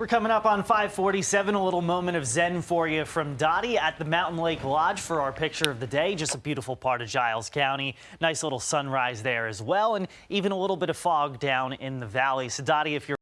We're coming up on 547, a little moment of zen for you from Dottie at the Mountain Lake Lodge for our picture of the day. Just a beautiful part of Giles County. Nice little sunrise there as well, and even a little bit of fog down in the valley. So Dottie, if you're